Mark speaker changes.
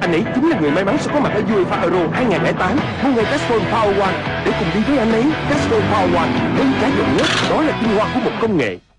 Speaker 1: Anh ấy chính là người may mắn sẽ có mặt ở UEFA Euro 2008 Mua ngay Castrol Power One. Để cùng đi với anh ấy Castrol Power One Đơn giá duy nhất, Đó là tinh hoa của một công nghệ.